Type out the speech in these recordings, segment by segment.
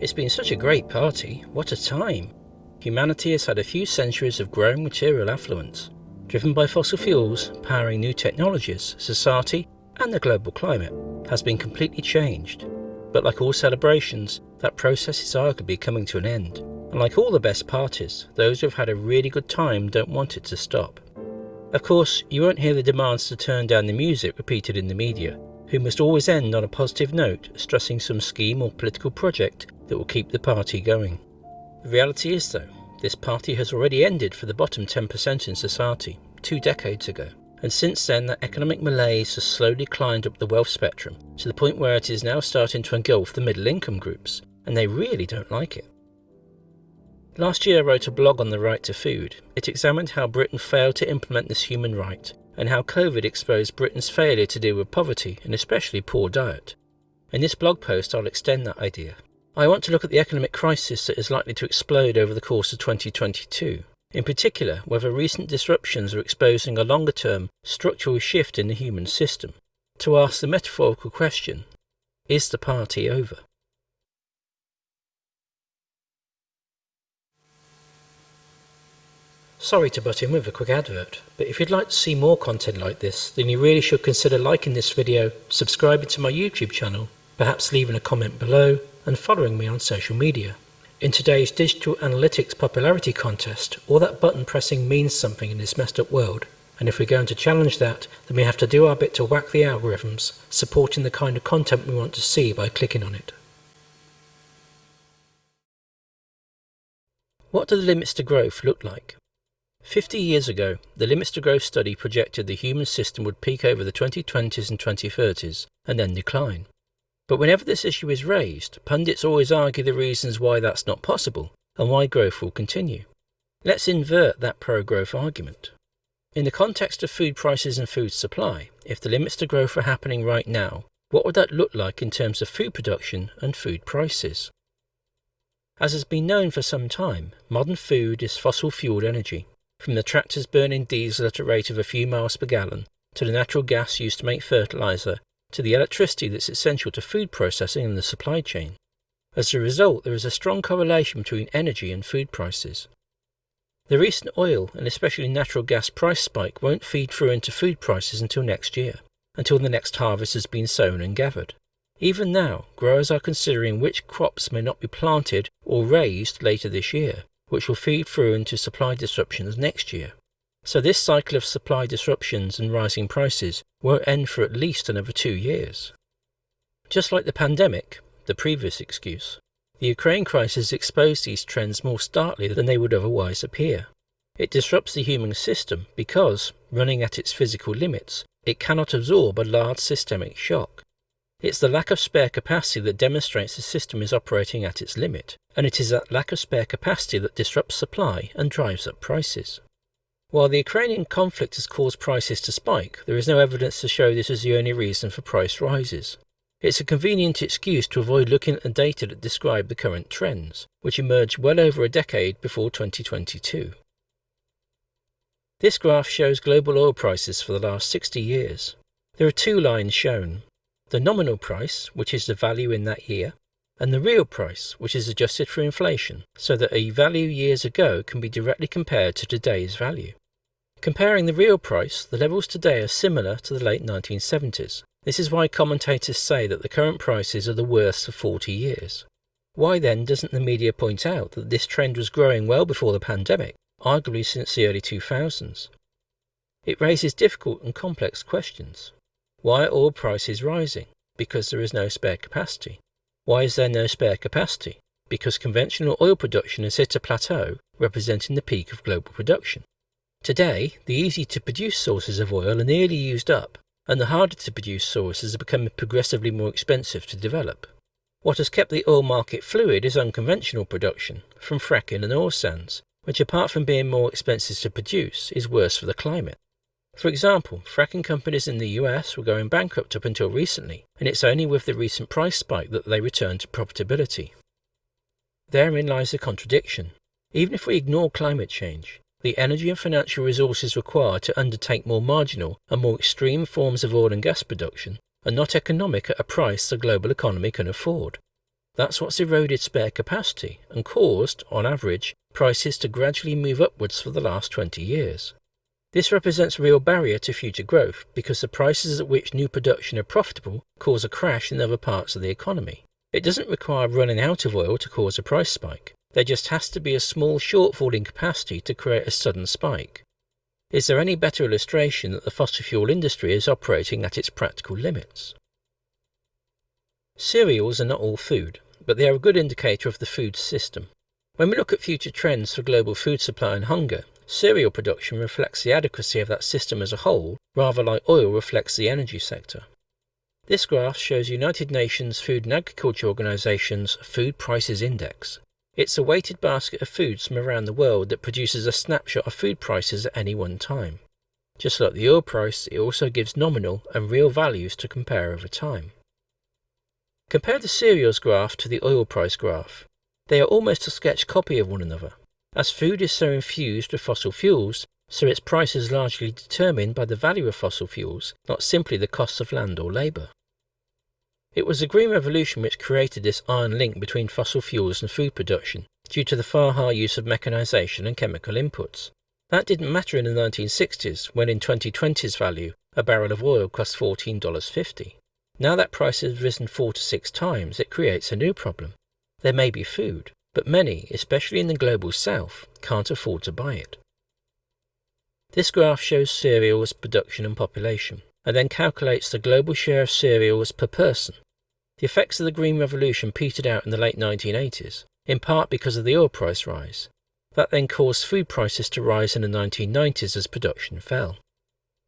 It's been such a great party, what a time! Humanity has had a few centuries of growing material affluence. Driven by fossil fuels, powering new technologies, society, and the global climate has been completely changed. But like all celebrations, that process is arguably coming to an end. And like all the best parties, those who have had a really good time don't want it to stop. Of course, you won't hear the demands to turn down the music repeated in the media, who must always end on a positive note, stressing some scheme or political project that will keep the party going. The reality is, though, this party has already ended for the bottom 10% in society, two decades ago. And since then, that economic malaise has slowly climbed up the wealth spectrum to the point where it is now starting to engulf the middle income groups, and they really don't like it. Last year I wrote a blog on the right to food. It examined how Britain failed to implement this human right, and how COVID exposed Britain's failure to deal with poverty and especially poor diet. In this blog post I'll extend that idea. I want to look at the economic crisis that is likely to explode over the course of 2022. In particular, whether recent disruptions are exposing a longer term structural shift in the human system. To ask the metaphorical question Is the party over? Sorry to butt in with a quick advert, but if you'd like to see more content like this, then you really should consider liking this video, subscribing to my YouTube channel, perhaps leaving a comment below, and following me on social media. In today's digital analytics popularity contest, all that button pressing means something in this messed up world. And if we're going to challenge that, then we have to do our bit to whack the algorithms, supporting the kind of content we want to see by clicking on it. What do the limits to growth look like? 50 years ago, the Limits to Growth study projected the human system would peak over the 2020s and 2030s and then decline. But whenever this issue is raised, pundits always argue the reasons why that's not possible and why growth will continue. Let's invert that pro-growth argument. In the context of food prices and food supply, if the limits to growth were happening right now, what would that look like in terms of food production and food prices? As has been known for some time, modern food is fossil fueled energy, from the tractors burning diesel at a rate of a few miles per gallon, to the natural gas used to make fertilizer, to the electricity that's essential to food processing and the supply chain. As a result, there is a strong correlation between energy and food prices. The recent oil and especially natural gas price spike won't feed through into food prices until next year, until the next harvest has been sown and gathered. Even now, growers are considering which crops may not be planted or raised later this year, which will feed through into supply disruptions next year. So this cycle of supply disruptions and rising prices won't end for at least another two years. Just like the pandemic, the previous excuse, the Ukraine crisis exposed these trends more starkly than they would otherwise appear. It disrupts the human system because, running at its physical limits, it cannot absorb a large systemic shock. It's the lack of spare capacity that demonstrates the system is operating at its limit, and it is that lack of spare capacity that disrupts supply and drives up prices. While the Ukrainian conflict has caused prices to spike, there is no evidence to show this is the only reason for price rises. It's a convenient excuse to avoid looking at the data that describe the current trends, which emerged well over a decade before 2022. This graph shows global oil prices for the last 60 years. There are two lines shown. The nominal price, which is the value in that year, and the real price, which is adjusted for inflation, so that a value years ago can be directly compared to today's value. Comparing the real price, the levels today are similar to the late 1970s. This is why commentators say that the current prices are the worst for 40 years. Why then doesn't the media point out that this trend was growing well before the pandemic, arguably since the early 2000s? It raises difficult and complex questions. Why are oil prices rising? Because there is no spare capacity. Why is there no spare capacity? Because conventional oil production has hit a plateau representing the peak of global production. Today, the easy to produce sources of oil are nearly used up, and the harder to produce sources are becoming progressively more expensive to develop. What has kept the oil market fluid is unconventional production, from fracking and oil sands, which apart from being more expensive to produce, is worse for the climate. For example, fracking companies in the US were going bankrupt up until recently, and it's only with the recent price spike that they returned to profitability. Therein lies the contradiction. Even if we ignore climate change, the energy and financial resources required to undertake more marginal and more extreme forms of oil and gas production are not economic at a price the global economy can afford. That's what's eroded spare capacity and caused, on average, prices to gradually move upwards for the last 20 years. This represents a real barrier to future growth because the prices at which new production are profitable cause a crash in other parts of the economy. It doesn't require running out of oil to cause a price spike. There just has to be a small shortfall in capacity to create a sudden spike. Is there any better illustration that the fossil fuel industry is operating at its practical limits? Cereals are not all food, but they are a good indicator of the food system. When we look at future trends for global food supply and hunger, cereal production reflects the adequacy of that system as a whole, rather like oil reflects the energy sector. This graph shows United Nations Food and Agriculture Organization's Food Prices Index. It's a weighted basket of foods from around the world that produces a snapshot of food prices at any one time. Just like the oil price, it also gives nominal and real values to compare over time. Compare the cereals graph to the oil price graph. They are almost a sketch copy of one another. As food is so infused with fossil fuels, so its price is largely determined by the value of fossil fuels, not simply the costs of land or labour. It was the Green Revolution which created this iron link between fossil fuels and food production, due to the far higher use of mechanisation and chemical inputs. That didn't matter in the 1960s, when in 2020's value, a barrel of oil cost $14.50. Now that price has risen four to six times, it creates a new problem. There may be food, but many, especially in the global south, can't afford to buy it. This graph shows cereals production and population, and then calculates the global share of cereals per person. The effects of the Green Revolution petered out in the late 1980s, in part because of the oil price rise. That then caused food prices to rise in the 1990s as production fell.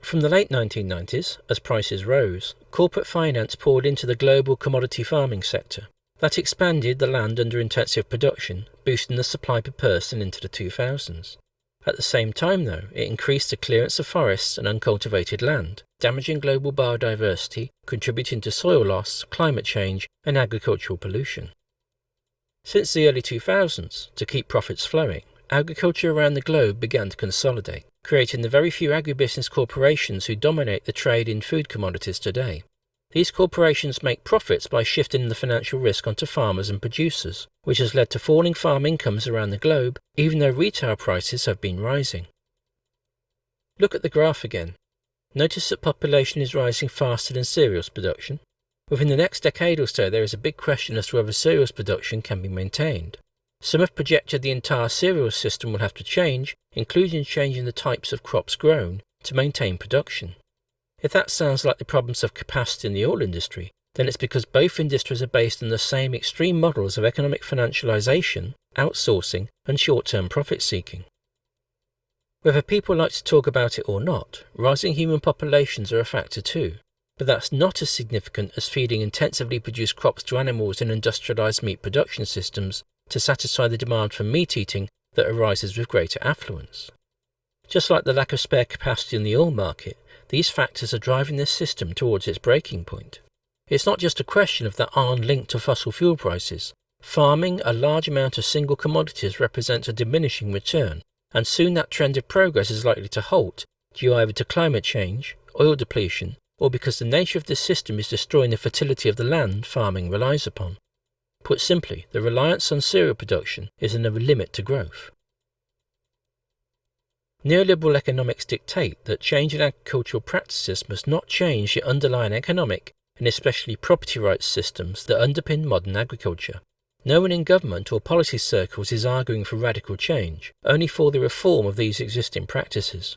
From the late 1990s, as prices rose, corporate finance poured into the global commodity farming sector. That expanded the land under intensive production, boosting the supply per person into the 2000s. At the same time, though, it increased the clearance of forests and uncultivated land, damaging global biodiversity, contributing to soil loss, climate change, and agricultural pollution. Since the early 2000s, to keep profits flowing, agriculture around the globe began to consolidate creating the very few agribusiness corporations who dominate the trade in food commodities today. These corporations make profits by shifting the financial risk onto farmers and producers, which has led to falling farm incomes around the globe, even though retail prices have been rising. Look at the graph again. Notice that population is rising faster than cereals production. Within the next decade or so, there is a big question as to whether cereals production can be maintained. Some have projected the entire cereal system will have to change, including changing the types of crops grown, to maintain production. If that sounds like the problems of capacity in the oil industry, then it's because both industries are based on the same extreme models of economic financialization, outsourcing, and short term profit seeking. Whether people like to talk about it or not, rising human populations are a factor too, but that's not as significant as feeding intensively produced crops to animals in industrialized meat production systems to satisfy the demand for meat eating that arises with greater affluence. Just like the lack of spare capacity in the oil market, these factors are driving this system towards its breaking point. It's not just a question of that iron link to fossil fuel prices. Farming a large amount of single commodities represents a diminishing return, and soon that trend of progress is likely to halt due either to climate change, oil depletion, or because the nature of this system is destroying the fertility of the land farming relies upon. Put simply, the reliance on cereal production is another limit to growth. Neoliberal economics dictate that change in agricultural practices must not change the underlying economic and especially property rights systems that underpin modern agriculture. No one in government or policy circles is arguing for radical change, only for the reform of these existing practices.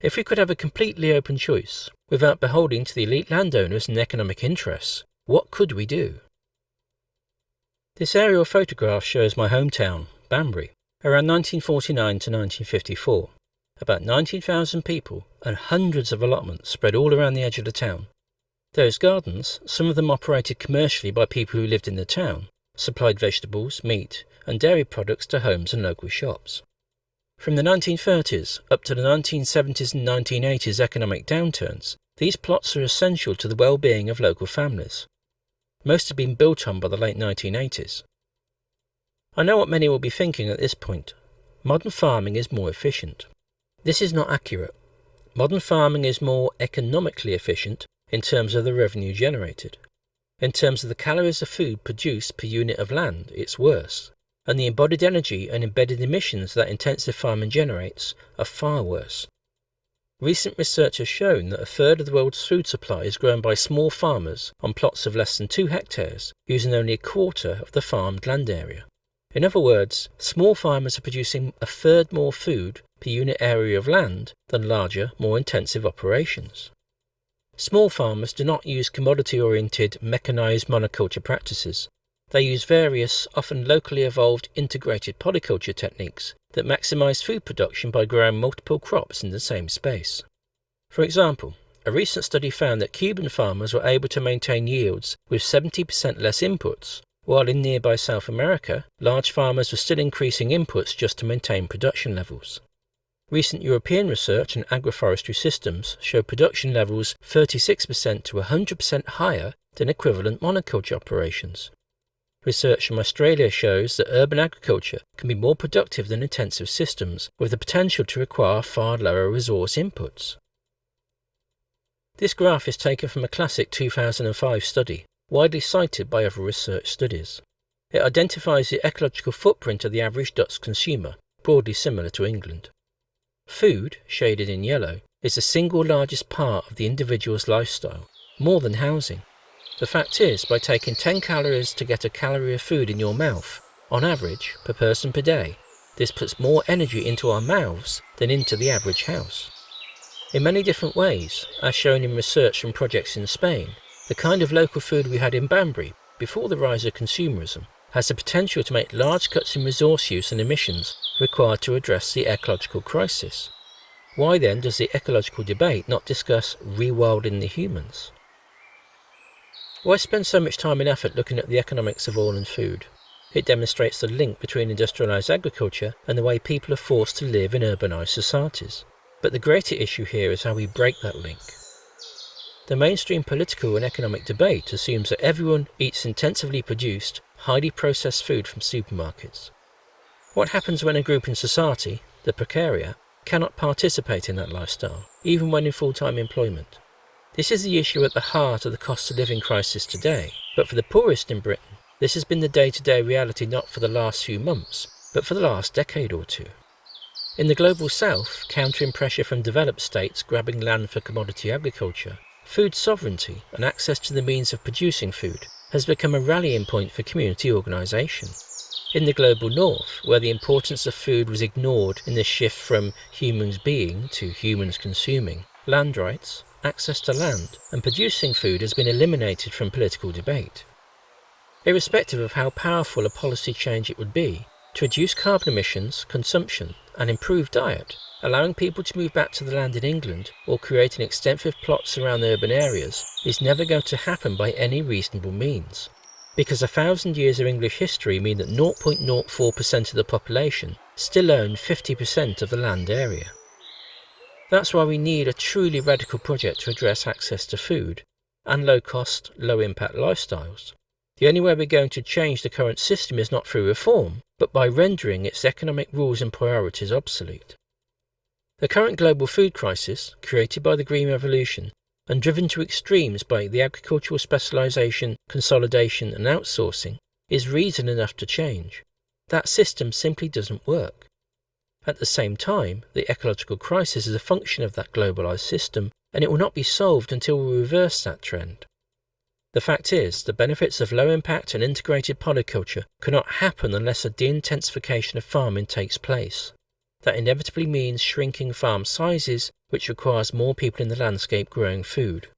If we could have a completely open choice, without beholding to the elite landowners and economic interests, what could we do? This aerial photograph shows my hometown, Banbury, around 1949 to 1954. About 19,000 people and hundreds of allotments spread all around the edge of the town. Those gardens, some of them operated commercially by people who lived in the town, supplied vegetables, meat, and dairy products to homes and local shops. From the 1930s up to the 1970s and 1980s economic downturns, these plots are essential to the well-being of local families, most had been built on by the late 1980s. I know what many will be thinking at this point. Modern farming is more efficient. This is not accurate. Modern farming is more economically efficient in terms of the revenue generated. In terms of the calories of food produced per unit of land, it's worse. And the embodied energy and embedded emissions that intensive farming generates are far worse. Recent research has shown that a third of the world's food supply is grown by small farmers on plots of less than 2 hectares, using only a quarter of the farmed land area. In other words, small farmers are producing a third more food per unit area of land than larger, more intensive operations. Small farmers do not use commodity oriented mechanized monoculture practices. They use various, often locally evolved integrated polyculture techniques that maximize food production by growing multiple crops in the same space. For example, a recent study found that Cuban farmers were able to maintain yields with 70% less inputs, while in nearby South America, large farmers were still increasing inputs just to maintain production levels. Recent European research on agroforestry systems show production levels 36% to 100% higher than equivalent monoculture operations. Research from Australia shows that urban agriculture can be more productive than intensive systems, with the potential to require far lower resource inputs. This graph is taken from a classic 2005 study, widely cited by other research studies. It identifies the ecological footprint of the average Dutch consumer, broadly similar to England. Food, shaded in yellow, is the single largest part of the individual's lifestyle, more than housing. The fact is, by taking 10 calories to get a calorie of food in your mouth, on average, per person per day, this puts more energy into our mouths than into the average house. In many different ways, as shown in research from projects in Spain, the kind of local food we had in Banbury before the rise of consumerism has the potential to make large cuts in resource use and emissions required to address the ecological crisis. Why then does the ecological debate not discuss rewilding the humans? Why spend so much time and effort looking at the economics of oil and food? It demonstrates the link between industrialised agriculture and the way people are forced to live in urbanised societies. But the greater issue here is how we break that link. The mainstream political and economic debate assumes that everyone eats intensively produced, highly processed food from supermarkets. What happens when a group in society, the precariat, cannot participate in that lifestyle, even when in full-time employment? This is the issue at the heart of the cost of living crisis today, but for the poorest in Britain, this has been the day-to-day reality not for the last few months, but for the last decade or two. In the global south, countering pressure from developed states grabbing land for commodity agriculture, food sovereignty and access to the means of producing food has become a rallying point for community organisation. In the global north, where the importance of food was ignored in the shift from humans being to humans consuming, land rights, access to land, and producing food has been eliminated from political debate. Irrespective of how powerful a policy change it would be, to reduce carbon emissions, consumption, and improved diet, allowing people to move back to the land in England or creating extensive plots around urban areas is never going to happen by any reasonable means. Because a thousand years of English history mean that 0.04% of the population still own 50% of the land area. That's why we need a truly radical project to address access to food and low cost, low impact lifestyles. The only way we're going to change the current system is not through reform, but by rendering its economic rules and priorities obsolete. The current global food crisis, created by the Green Revolution and driven to extremes by the agricultural specialisation, consolidation and outsourcing, is reason enough to change. That system simply doesn't work. At the same time, the ecological crisis is a function of that globalized system, and it will not be solved until we reverse that trend. The fact is, the benefits of low impact and integrated polyculture cannot happen unless a de-intensification of farming takes place. That inevitably means shrinking farm sizes, which requires more people in the landscape growing food.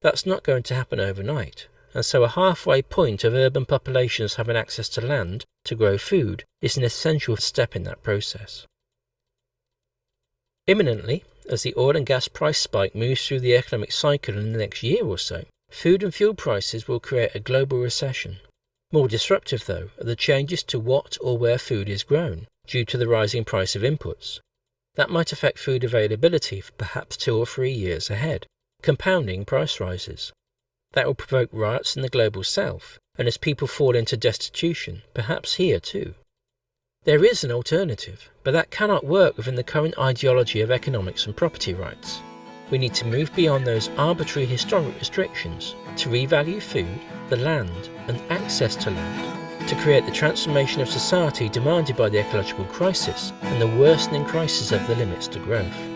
That's not going to happen overnight, and so a halfway point of urban populations having access to land to grow food is an essential step in that process. Imminently, as the oil and gas price spike moves through the economic cycle in the next year or so, food and fuel prices will create a global recession. More disruptive, though, are the changes to what or where food is grown due to the rising price of inputs. That might affect food availability for perhaps two or three years ahead, compounding price rises. That will provoke riots in the global south, and as people fall into destitution, perhaps here too. There is an alternative, but that cannot work within the current ideology of economics and property rights. We need to move beyond those arbitrary historic restrictions to revalue food, the land, and access to land, to create the transformation of society demanded by the ecological crisis and the worsening crisis of the limits to growth.